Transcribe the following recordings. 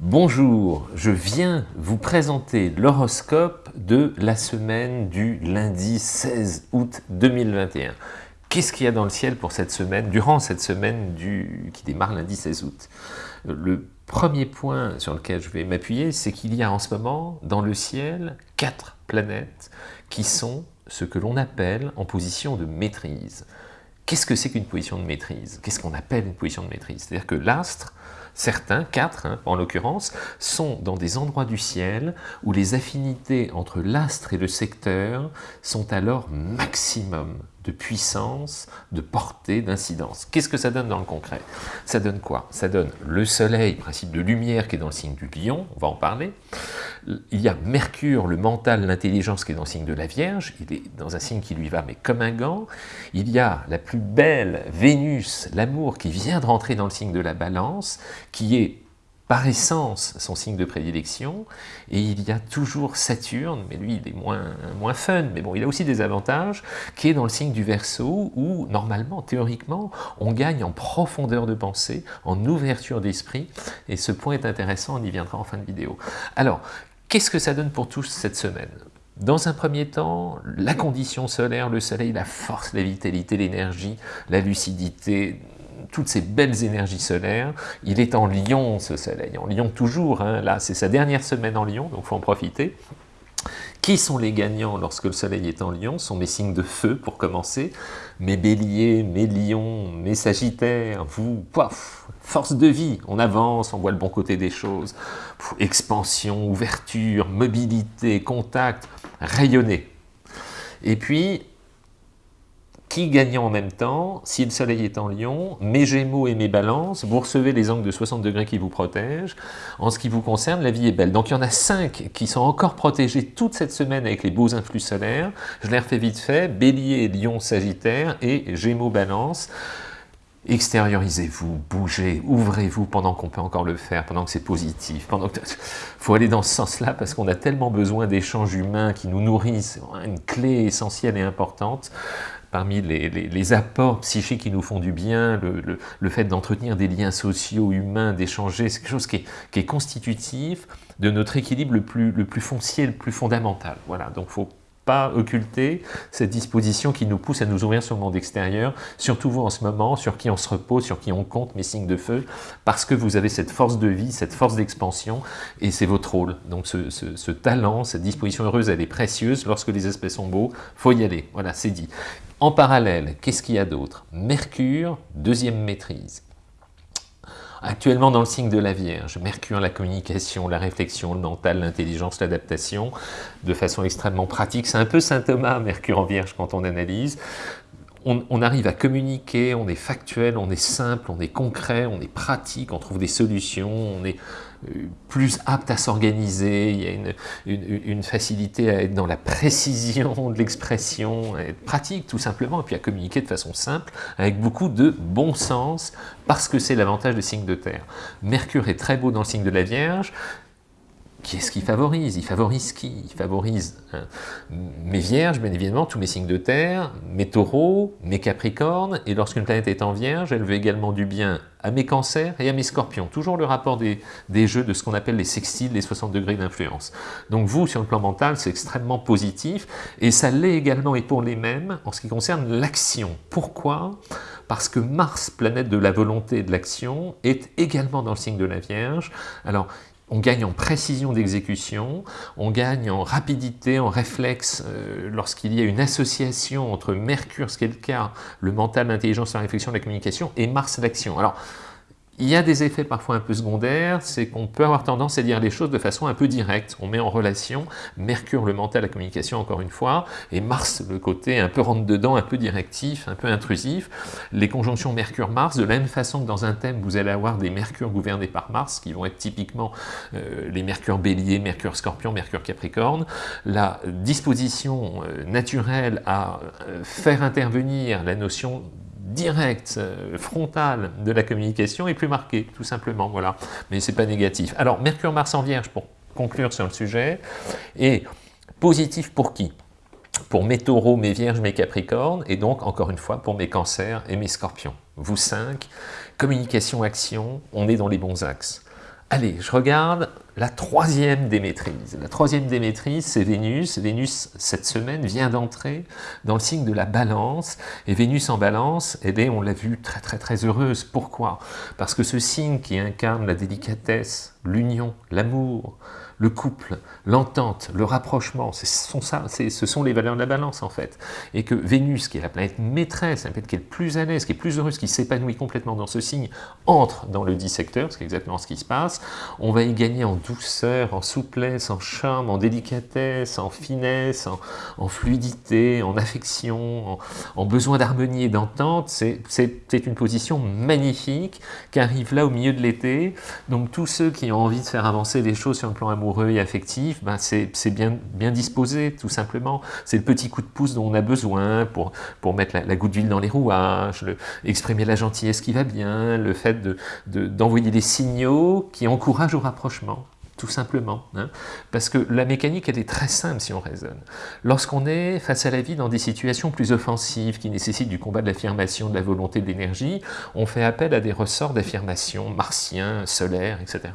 Bonjour, je viens vous présenter l'horoscope de la semaine du lundi 16 août 2021. Qu'est-ce qu'il y a dans le ciel pour cette semaine, durant cette semaine qui démarre lundi 16 août? Le premier point sur lequel je vais m'appuyer, c'est qu'il y a en ce moment dans le ciel quatre planètes qui sont ce que l'on appelle en position de maîtrise. Qu'est-ce que c'est qu'une position de maîtrise? Qu'est-ce qu'on appelle une position de maîtrise? C'est-à-dire que l'astre Certains, quatre hein, en l'occurrence, sont dans des endroits du ciel où les affinités entre l'astre et le secteur sont alors maximum de puissance, de portée, d'incidence. Qu'est-ce que ça donne dans le concret? Ça donne quoi? Ça donne le soleil, principe de lumière qui est dans le signe du lion, on va en parler. Il y a Mercure, le mental, l'intelligence qui est dans le signe de la Vierge, il est dans un signe qui lui va mais comme un gant. Il y a la plus belle Vénus, l'amour qui vient de rentrer dans le signe de la Balance, qui est par essence son signe de prédilection, et il y a toujours Saturne, mais lui il est moins, moins fun, mais bon il a aussi des avantages, qui est dans le signe du Verseau, où normalement, théoriquement, on gagne en profondeur de pensée, en ouverture d'esprit, et ce point est intéressant, on y viendra en fin de vidéo. Alors, qu'est-ce que ça donne pour tous cette semaine? Dans un premier temps, la condition solaire, le soleil, la force, la vitalité, l'énergie, la lucidité, toutes ces belles énergies solaires. Il est en Lion, ce soleil, en Lion toujours, hein. là c'est sa dernière semaine en Lion, donc faut en profiter. Qui sont les gagnants lorsque le soleil est en lion Ce sont mes signes de feu pour commencer, mes béliers, mes lions, mes sagittaires, vous, force de vie, on avance, on voit le bon côté des choses, expansion, ouverture, mobilité, contact, rayonner. Et puis, qui gagnant en même temps, si le soleil est en lion, mes gémeaux et mes balances, vous recevez les angles de 60 degrés qui vous protègent. En ce qui vous concerne, la vie est belle. Donc il y en a 5 qui sont encore protégés toute cette semaine avec les beaux influx solaires. Je les refais vite fait, bélier, lion, sagittaire et gémeaux, balance. Extériorisez-vous, bougez, ouvrez-vous pendant qu'on peut encore le faire, pendant que c'est positif. Pendant que... faut aller dans ce sens-là parce qu'on a tellement besoin d'échanges humains qui nous nourrissent, une clé essentielle et importante parmi les, apports psychiques qui nous font du bien, le, fait d'entretenir des liens sociaux, humains, d'échanger, c'est quelque chose qui est, constitutif de notre équilibre le plus, foncier, le plus fondamental. Voilà, donc faut pas occulter cette disposition qui nous pousse à nous ouvrir sur le monde extérieur, surtout vous en ce moment, sur qui on se repose, sur qui on compte, mes signes de feu, parce que vous avez cette force de vie, cette force d'expansion, et c'est votre rôle. Donc ce, talent, cette disposition heureuse, elle est précieuse, lorsque les aspects sont beaux, faut y aller, voilà, c'est dit. En parallèle, qu'est-ce qu'il y a d'autre? Mercure, deuxième maîtrise. Actuellement dans le signe de la Vierge, Mercure, la communication, la réflexion, le mental, l'intelligence, l'adaptation, de façon extrêmement pratique. C'est un peu Saint Thomas, Mercure en Vierge, quand on analyse. On, arrive à communiquer, on est factuel, on est simple, on est concret, on est pratique, on trouve des solutions, on est plus apte à s'organiser, il y a une, facilité à être dans la précision de l'expression, à être pratique tout simplement, et puis à communiquer de façon simple, avec beaucoup de bon sens, parce que c'est l'avantage des signes de terre. Mercure est très beau dans le signe de la Vierge, Qu'est-ce qu'il favorise? Il favorise qui? Il favorise hein, mes vierges, bien évidemment, tous mes signes de terre, mes taureaux, mes capricornes, et lorsqu'une planète est en vierge, elle veut également du bien à mes cancers et à mes scorpions. Toujours le rapport des, des jeux de ce qu'on appelle les sextiles, les 60 degrés d'influence. Donc vous, sur le plan mental, c'est extrêmement positif, et ça l'est également et pour les mêmes en ce qui concerne l'action. Pourquoi? Parce que Mars, planète de la volonté et de l'action, est également dans le signe de la Vierge. Alors, on gagne en précision d'exécution, on gagne en rapidité, en réflexe euh, lorsqu'il y a une association entre Mercure, ce qui est le cas, le mental, l'intelligence, la réflexion, la communication, et Mars, l'action. Alors, il y a des effets parfois un peu secondaires, c'est qu'on peut avoir tendance à dire les choses de façon un peu directe. On met en relation Mercure, le mental, la communication, encore une fois, et Mars, le côté un peu rentre-dedans, un peu directif, un peu intrusif. Les conjonctions Mercure-Mars, de la même façon que dans un thème, vous allez avoir des Mercure gouvernés par Mars, qui vont être typiquement euh, les Mercure Bélier, Mercure Scorpion, Mercure Capricorne. La disposition euh, naturelle à euh, faire intervenir la notion direct, euh, frontal de la communication est plus marqué, tout simplement, voilà. Mais c'est pas négatif. Alors, Mercure-Mars en Vierge, pour conclure sur le sujet, est positif pour qui? Pour mes taureaux, mes vierges, mes capricornes, et donc, encore une fois, pour mes cancers et mes scorpions. Vous cinq, communication, action, on est dans les bons axes. Allez, je regarde la troisième démétrise. La troisième démétrise, c'est Vénus. Vénus, cette semaine, vient d'entrer dans le signe de la balance. Et Vénus en balance, eh on l'a vu très très très heureuse. Pourquoi? Parce que ce signe qui incarne la délicatesse, l'union, l'amour, le couple, l'entente, le rapprochement, ce sont, ça, ce sont les valeurs de la balance en fait. Et que Vénus, qui est la planète maîtresse, la planète qui est plus à l'aise, qui est plus heureuse, qui s'épanouit complètement dans ce signe, entre dans le dissecteur, c'est exactement ce qui se passe, on va y gagner en douceur, en souplesse, en charme, en délicatesse, en finesse, en, fluidité, en affection, en, besoin d'harmonie et d'entente. C'est une position magnifique qui arrive là au milieu de l'été. Donc tous ceux qui ont envie de faire avancer les choses sur le plan amoureux et affectif, ben c'est bien, bien disposé tout simplement. C'est le petit coup de pouce dont on a besoin pour, pour mettre la, goutte d'huile dans les rouages, le, exprimer la gentillesse qui va bien, le fait d'envoyer de, des signaux qui encouragent au rapprochement tout simplement. Hein. Parce que la mécanique, elle est très simple si on raisonne. Lorsqu'on est face à la vie dans des situations plus offensives, qui nécessitent du combat de l'affirmation, de la volonté, de l'énergie, on fait appel à des ressorts d'affirmation martiens, solaires, etc.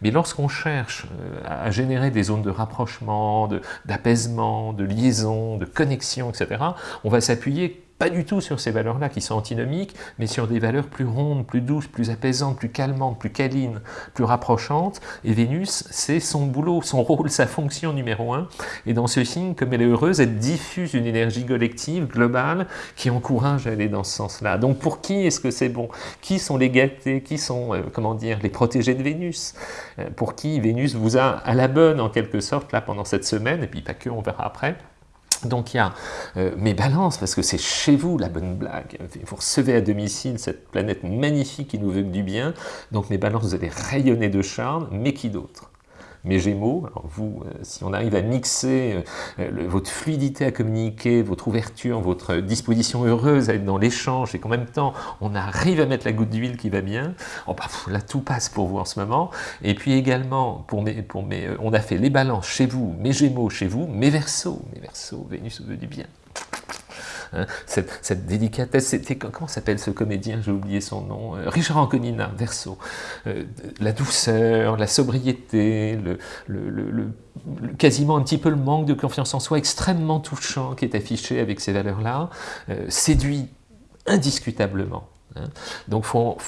Mais lorsqu'on cherche euh, à générer des zones de rapprochement, d'apaisement, de liaison, de connexion, etc., on va s'appuyer pas du tout sur ces valeurs-là qui sont antinomiques, mais sur des valeurs plus rondes, plus douces, plus apaisantes, plus calmantes, plus câlines, plus rapprochantes. Et Vénus, c'est son boulot, son rôle, sa fonction numéro un. Et dans ce signe, comme elle est heureuse, elle diffuse une énergie collective, globale, qui encourage à aller dans ce sens-là. Donc pour qui est-ce que c'est bon? Qui sont les gâtés? Qui sont, euh, comment dire, les protégés de Vénus? Euh, Pour qui Vénus vous a à la bonne, en quelque sorte, là, pendant cette semaine, et puis pas que, on verra après. Donc il y a euh, mes balances, parce que c'est chez vous la bonne blague. Vous recevez à domicile cette planète magnifique qui nous veut du bien. Donc mes balances, vous allez rayonner de charme, mais qui d'autre? Mes Gémeaux. Alors vous, euh, si on arrive à mixer euh, votre fluidité à communiquer, votre ouverture, votre disposition heureuse à être dans l'échange, et qu'en même temps, on arrive à mettre la goutte d'huile qui va bien, oh, bah, là, tout passe pour vous en ce moment. Et puis également, pour mes, euh, on a fait les balances chez vous, mes Gémeaux chez vous, mes Verseaux, mes Verseaux, Vénus veut du bien. Hein, cette, délicatesse, c'était comment s'appelle ce comédien, j'ai oublié son nom, euh, Richard Anconina, Verso, euh, la douceur, la sobriété, le, quasiment un petit peu le manque de confiance en soi extrêmement touchant qui est affiché avec ces valeurs-là, euh, séduit indiscutablement. Hein. Donc faut,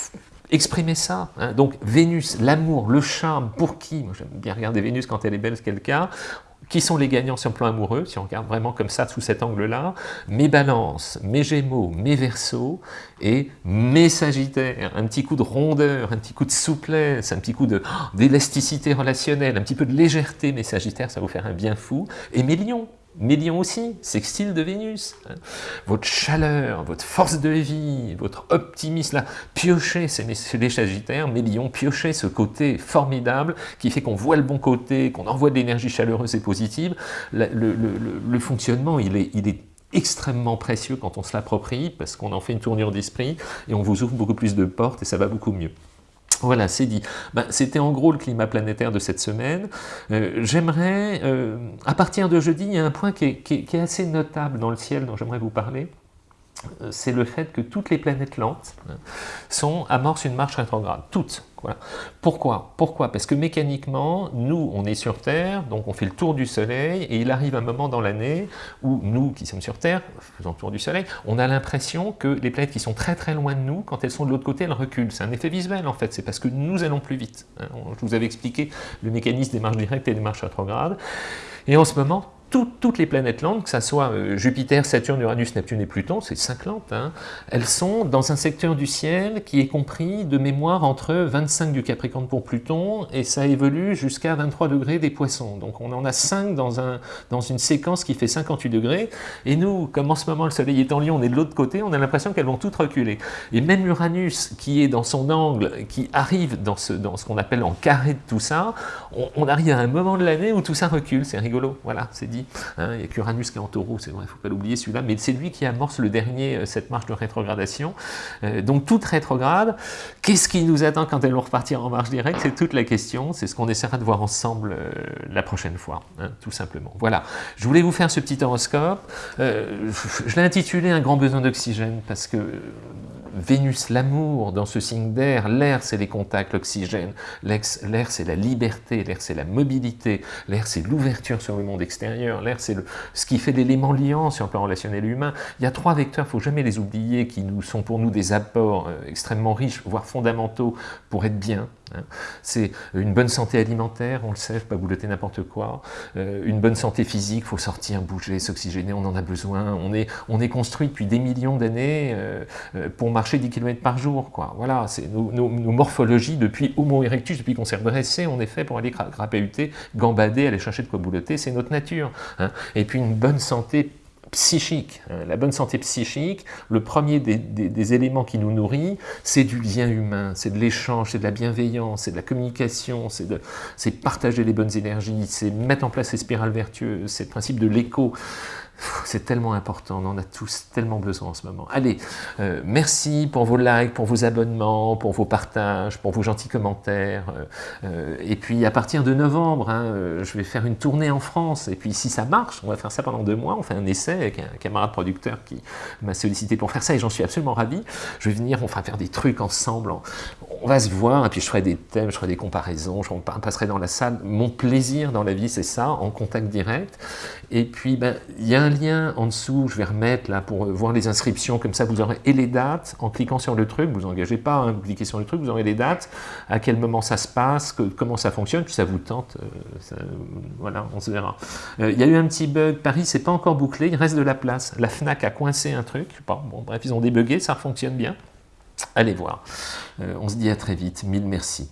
exprimer ça. Hein. Donc Vénus, l'amour, le charme, pour qui? Moi j'aime bien regarder Vénus quand elle est belle, c'est le cas. Qui sont les gagnants sur le plan amoureux, si on regarde vraiment comme ça, sous cet angle-là? Mes balances, mes gémeaux, mes versos et mes sagittaires. Un petit coup de rondeur, un petit coup de souplesse, un petit coup d'élasticité relationnelle, un petit peu de légèreté, mes sagittaires, ça va vous faire un bien fou. Et mes lions, Mélion aussi, sextile de Vénus. Hein. Votre chaleur, votre force de vie, votre optimisme, là, piochez, les Sagittaires, Mélion, piochez ce côté formidable qui fait qu'on voit le bon côté, qu'on envoie de l'énergie chaleureuse et positive. Le, fonctionnement, il est, il est extrêmement précieux quand on se l'approprie, parce qu'on en fait une tournure d'esprit, et on vous ouvre beaucoup plus de portes, et ça va beaucoup mieux. Voilà, c'est dit. Ben, C'était en gros le climat planétaire de cette semaine. Euh, j'aimerais, euh, à partir de jeudi, il y a un point qui est assez notable dans le ciel dont j'aimerais vous parler. Euh, c'est le fait que toutes les planètes lentes sont amorcent une marche rétrograde, toutes. Pourquoi? Pourquoi? Parce que mécaniquement, nous, on est sur Terre, donc on fait le tour du Soleil, et il arrive un moment dans l'année où nous, qui sommes sur Terre, faisant le tour du Soleil, on a l'impression que les planètes qui sont très très loin de nous, quand elles sont de l'autre côté, elles reculent. C'est un effet visuel en fait, c'est parce que nous allons plus vite. Hein. Je vous avais expliqué le mécanisme des marches directes et des marches rétrogrades. Et en ce moment, toutes les planètes lentes, que ce soit euh, Jupiter, Saturne, Uranus, Neptune et Pluton, c'est cinq lentes, hein, elles sont dans un secteur du ciel qui est compris de mémoire entre 25 du Capricorne pour Pluton et ça évolue jusqu'à 23 degrés des Poissons. Donc on en a 5 dans, un, dans une séquence qui fait 58 degrés et nous, comme en ce moment le Soleil est en Lion, on est de l'autre côté, on a l'impression qu'elles vont toutes reculer. Et même Uranus, qui est dans son angle, qui arrive dans ce, dans ce qu'on appelle en carré de tout ça, on, on arrive à un moment de l'année où tout ça recule, c'est rigolo, voilà, c'est dit. Hein, il y a qu'Uranus qui est en taureau, c'est vrai, il ne faut pas l'oublier celui-là, mais c'est lui qui amorce le dernier, euh, cette marche de rétrogradation. Euh, donc toute rétrograde, qu'est-ce qui nous attend quand elles vont repartir en marche directe? C'est toute la question, c'est ce qu'on essaiera de voir ensemble euh, la prochaine fois, hein, tout simplement. Voilà, je voulais vous faire ce petit horoscope. je l'ai intitulé « Un grand besoin d'oxygène » parce que Vénus l'amour dans ce signe d'air, l'air c'est les contacts, l'oxygène, l'air c'est la liberté, l'air c'est la mobilité, l'air c'est l'ouverture sur le monde extérieur, l'air c'est ce qui fait l'élément liant sur le plan relationnel humain. Il y a trois vecteurs, il ne faut jamais les oublier, qui nous, sont pour nous des apports euh, extrêmement riches, voire fondamentaux pour être bien. Hein. C'est une bonne santé alimentaire, on le sait, pas boulotter n'importe quoi. Euh, une bonne santé physique, faut sortir, bouger, s'oxygéner, on en a besoin. On est, on est construit depuis des millions d'années euh, pour marcher 10 km par jour. Quoi. Voilà, c'est nos, morphologies depuis Homo erectus, depuis qu'on s'est redressé, on est fait pour aller grappéuter, gambader, aller chercher de quoi boulotter, c'est notre nature. Hein. Et puis une bonne santé psychique. Hein. La bonne santé psychique, le premier des, éléments qui nous nourrit, c'est du lien humain, c'est de l'échange, c'est de la bienveillance, c'est de la communication, c'est partager les bonnes énergies, c'est mettre en place les spirales vertueuses, c'est le principe de l'écho. C'est tellement important, on en a tous tellement besoin en ce moment. Allez, euh, merci pour vos likes, pour vos abonnements, pour vos partages, pour vos gentils commentaires. Euh, euh, et puis à partir de novembre, hein, je vais faire une tournée en France. Et puis si ça marche, on va faire ça pendant deux mois. On fait un essai avec un camarade producteur qui m'a sollicité pour faire ça et j'en suis absolument ravi. Je vais venir, on va faire des trucs ensemble. On va se voir et puis je ferai des thèmes, je ferai des comparaisons, je passerai dans la salle. Mon plaisir dans la vie, c'est ça, en contact direct. Et puis, ben, il y a un lien en dessous, je vais remettre là pour voir les inscriptions, comme ça vous aurez et les dates, en cliquant sur le truc, vous engagez pas, hein, vous cliquez sur le truc, vous aurez les dates, à quel moment ça se passe, comment ça fonctionne, puis ça vous tente, euh, voilà, on se verra. Euh, il y a eu un petit bug, Paris c'est pas encore bouclé, il reste de la place, la FNAC a coincé un truc, bon, bref, ils ont débugué, ça fonctionne bien, allez voir. Euh, on se dit à très vite, mille merci.